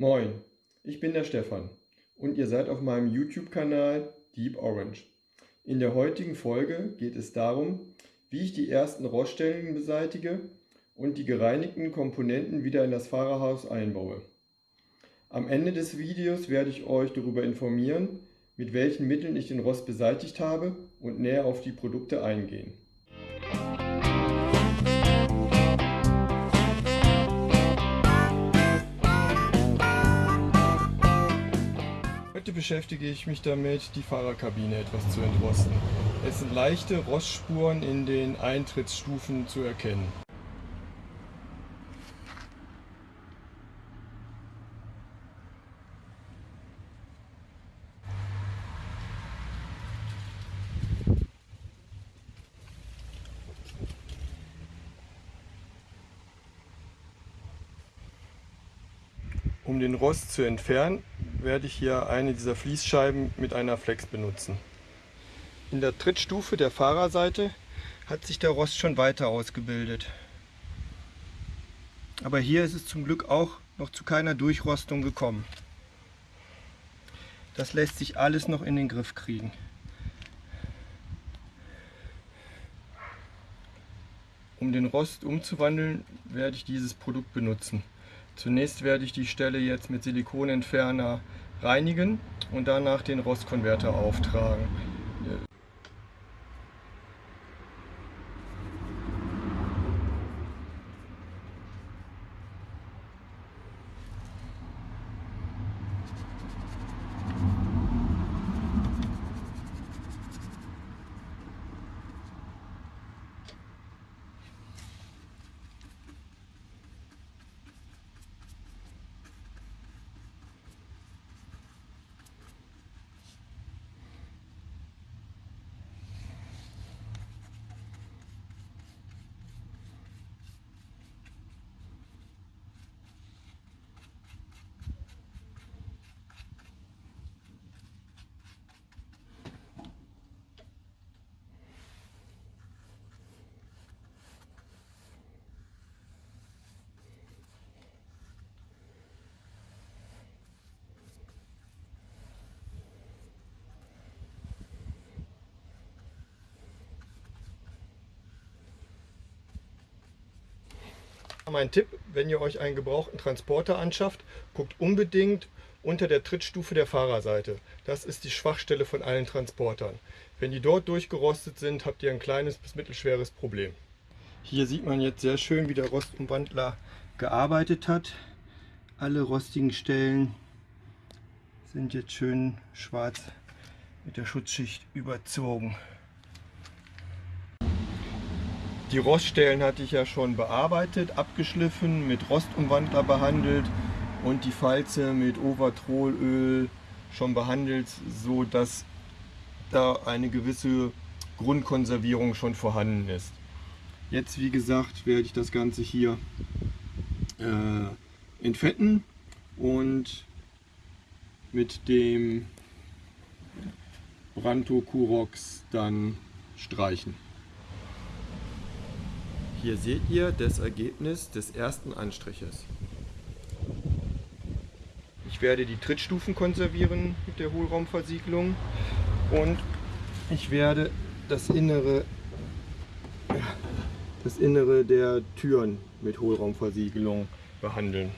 Moin, ich bin der Stefan und ihr seid auf meinem YouTube-Kanal Deep Orange. In der heutigen Folge geht es darum, wie ich die ersten Roststellen beseitige und die gereinigten Komponenten wieder in das Fahrerhaus einbaue. Am Ende des Videos werde ich euch darüber informieren, mit welchen Mitteln ich den Rost beseitigt habe und näher auf die Produkte eingehen. Heute beschäftige ich mich damit, die Fahrerkabine etwas zu entrosten. Es sind leichte Rostspuren in den Eintrittsstufen zu erkennen. Um den Rost zu entfernen, werde ich hier eine dieser Fließscheiben mit einer Flex benutzen. In der Trittstufe der Fahrerseite hat sich der Rost schon weiter ausgebildet. Aber hier ist es zum Glück auch noch zu keiner Durchrostung gekommen. Das lässt sich alles noch in den Griff kriegen. Um den Rost umzuwandeln, werde ich dieses Produkt benutzen. Zunächst werde ich die Stelle jetzt mit Silikonentferner reinigen und danach den Rostkonverter auftragen. Mein Tipp, wenn ihr euch einen gebrauchten Transporter anschafft, guckt unbedingt unter der Trittstufe der Fahrerseite. Das ist die Schwachstelle von allen Transportern. Wenn die dort durchgerostet sind, habt ihr ein kleines bis mittelschweres Problem. Hier sieht man jetzt sehr schön, wie der Rostumwandler gearbeitet hat. Alle rostigen Stellen sind jetzt schön schwarz mit der Schutzschicht überzogen. Die Roststellen hatte ich ja schon bearbeitet, abgeschliffen, mit Rostumwandler behandelt und die Falze mit Overtrolöl schon behandelt, so dass da eine gewisse Grundkonservierung schon vorhanden ist. Jetzt wie gesagt werde ich das Ganze hier äh, entfetten und mit dem Branto Curox dann streichen. Hier seht ihr das Ergebnis des ersten Anstriches. Ich werde die Trittstufen konservieren mit der Hohlraumversiegelung und ich werde das Innere, das Innere der Türen mit Hohlraumversiegelung behandeln.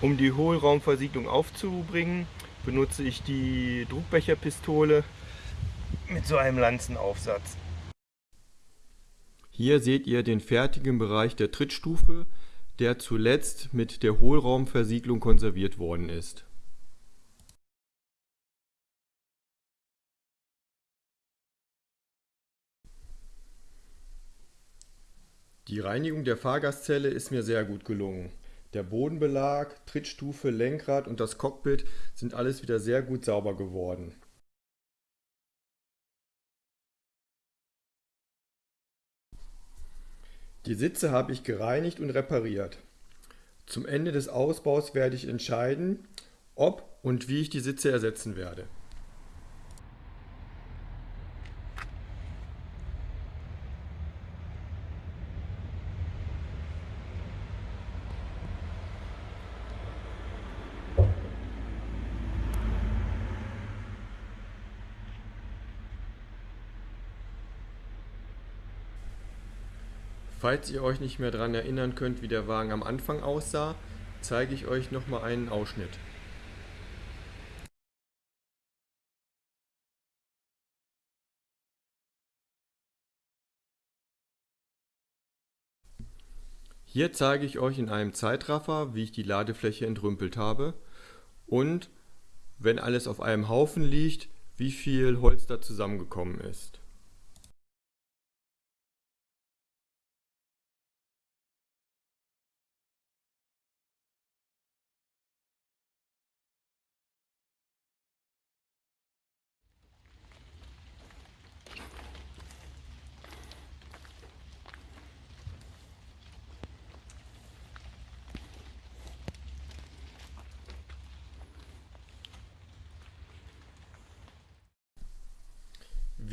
Um die Hohlraumversiegelung aufzubringen, benutze ich die Druckbecherpistole mit so einem Lanzenaufsatz. Hier seht ihr den fertigen Bereich der Trittstufe, der zuletzt mit der Hohlraumversiegelung konserviert worden ist. Die Reinigung der Fahrgastzelle ist mir sehr gut gelungen. Der Bodenbelag, Trittstufe, Lenkrad und das Cockpit sind alles wieder sehr gut sauber geworden. Die Sitze habe ich gereinigt und repariert. Zum Ende des Ausbaus werde ich entscheiden, ob und wie ich die Sitze ersetzen werde. Falls ihr euch nicht mehr daran erinnern könnt, wie der Wagen am Anfang aussah, zeige ich euch noch mal einen Ausschnitt. Hier zeige ich euch in einem Zeitraffer, wie ich die Ladefläche entrümpelt habe und, wenn alles auf einem Haufen liegt, wie viel Holz da zusammengekommen ist.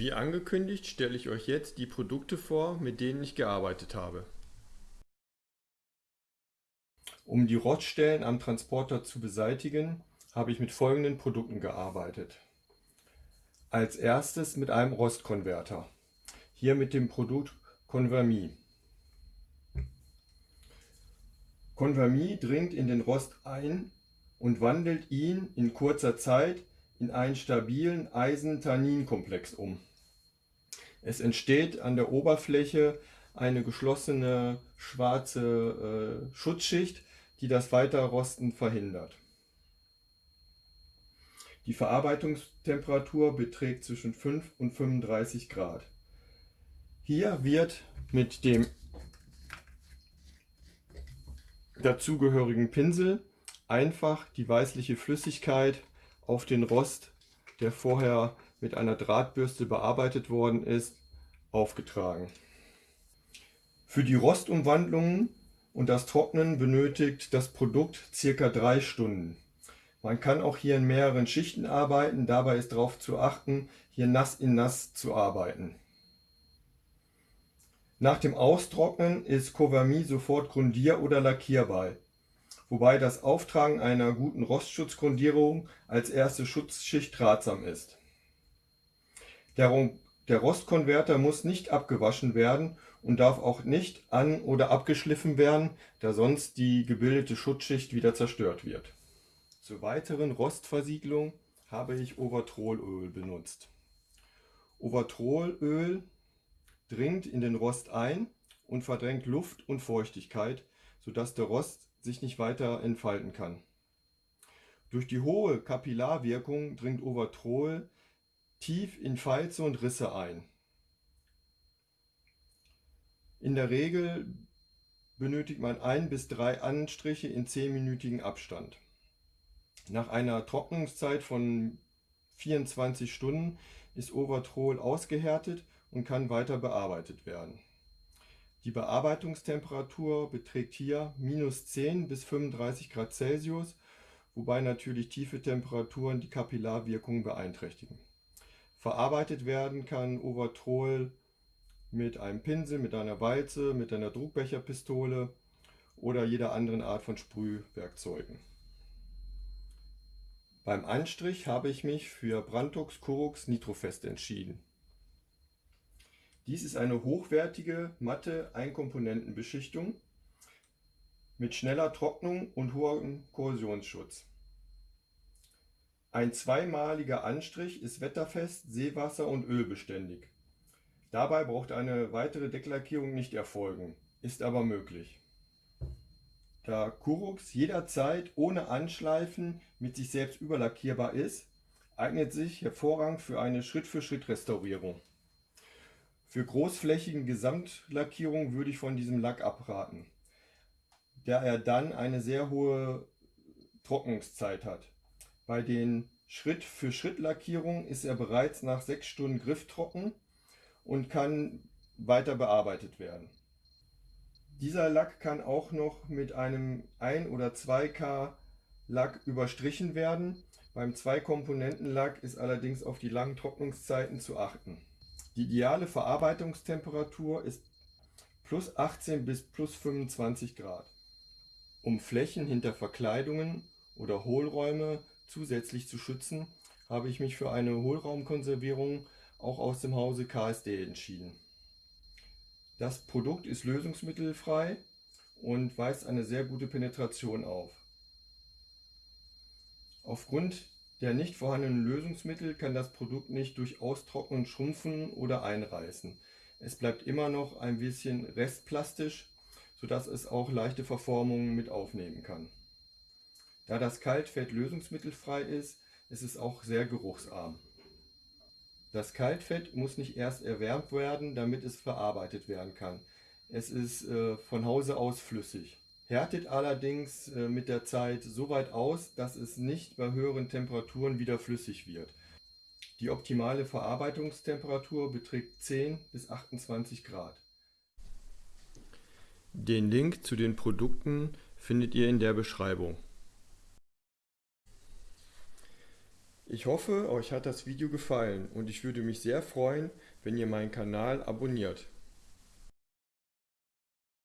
Wie angekündigt stelle ich euch jetzt die Produkte vor, mit denen ich gearbeitet habe. Um die Roststellen am Transporter zu beseitigen, habe ich mit folgenden Produkten gearbeitet. Als erstes mit einem Rostkonverter. Hier mit dem Produkt Convermi. Convermi dringt in den Rost ein und wandelt ihn in kurzer Zeit in einen stabilen Eisen-Tannin-Komplex um. Es entsteht an der Oberfläche eine geschlossene schwarze äh, Schutzschicht, die das Weiterrosten verhindert. Die Verarbeitungstemperatur beträgt zwischen 5 und 35 Grad. Hier wird mit dem dazugehörigen Pinsel einfach die weißliche Flüssigkeit auf den Rost, der vorher mit einer Drahtbürste bearbeitet worden ist, aufgetragen. Für die Rostumwandlungen und das Trocknen benötigt das Produkt ca. 3 Stunden. Man kann auch hier in mehreren Schichten arbeiten, dabei ist darauf zu achten, hier nass in nass zu arbeiten. Nach dem Austrocknen ist Covermi sofort grundier- oder lackierbar, wobei das Auftragen einer guten Rostschutzgrundierung als erste Schutzschicht ratsam ist. Der, Rostkonverter muss nicht abgewaschen werden und darf auch nicht an- oder abgeschliffen werden, da sonst die gebildete Schutzschicht wieder zerstört wird. Zur weiteren Rostversiegelung habe ich Overtrolöl benutzt. Overtrolöl dringt in den Rost ein und verdrängt Luft und Feuchtigkeit, sodass der Rost sich nicht weiter entfalten kann. Durch die hohe Kapillarwirkung dringt Overtrol tief in Falze und Risse ein. In der Regel benötigt man ein bis drei Anstriche in zehnminütigen Abstand. Nach einer Trocknungszeit von 24 Stunden ist Overtrol ausgehärtet und kann weiter bearbeitet werden. Die Bearbeitungstemperatur beträgt hier minus 10 bis 35 Grad Celsius, wobei natürlich tiefe Temperaturen die Kapillarwirkung beeinträchtigen. Verarbeitet werden kann Overtrol mit einem Pinsel, mit einer Walze, mit einer Druckbecherpistole oder jeder anderen Art von Sprühwerkzeugen. Beim Anstrich habe ich mich für Brandux Curux Nitrofest entschieden. Dies ist eine hochwertige, matte Einkomponentenbeschichtung mit schneller Trocknung und hohem Korrosionsschutz. Ein zweimaliger Anstrich ist wetterfest, seewasser- und ölbeständig. Dabei braucht eine weitere Decklackierung nicht erfolgen, ist aber möglich. Da Kurux jederzeit ohne Anschleifen mit sich selbst überlackierbar ist, eignet sich hervorragend für eine Schritt-für-Schritt-Restaurierung. Für großflächigen Gesamtlackierung würde ich von diesem Lack abraten, da er dann eine sehr hohe Trocknungszeit hat. Bei den Schritt-für-Schritt-Lackierungen ist er bereits nach 6 Stunden grifftrocken und kann weiter bearbeitet werden. Dieser Lack kann auch noch mit einem 1 oder 2K Lack überstrichen werden. Beim Zwei-Komponenten-Lack ist allerdings auf die langen Trocknungszeiten zu achten. Die ideale Verarbeitungstemperatur ist plus 18 bis plus 25 Grad. Um Flächen hinter Verkleidungen oder Hohlräume Zusätzlich zu schützen, habe ich mich für eine Hohlraumkonservierung auch aus dem Hause KSD entschieden. Das Produkt ist lösungsmittelfrei und weist eine sehr gute Penetration auf. Aufgrund der nicht vorhandenen Lösungsmittel kann das Produkt nicht durch Austrocknen schrumpfen oder einreißen. Es bleibt immer noch ein bisschen restplastisch, sodass es auch leichte Verformungen mit aufnehmen kann. Da das Kaltfett lösungsmittelfrei ist, ist es auch sehr geruchsarm. Das Kaltfett muss nicht erst erwärmt werden, damit es verarbeitet werden kann. Es ist äh, von Hause aus flüssig härtet allerdings äh, mit der Zeit so weit aus, dass es nicht bei höheren Temperaturen wieder flüssig wird. Die optimale Verarbeitungstemperatur beträgt 10 bis 28 Grad. Den Link zu den Produkten findet ihr in der Beschreibung. Ich hoffe, euch hat das Video gefallen und ich würde mich sehr freuen, wenn ihr meinen Kanal abonniert.